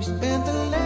We spent the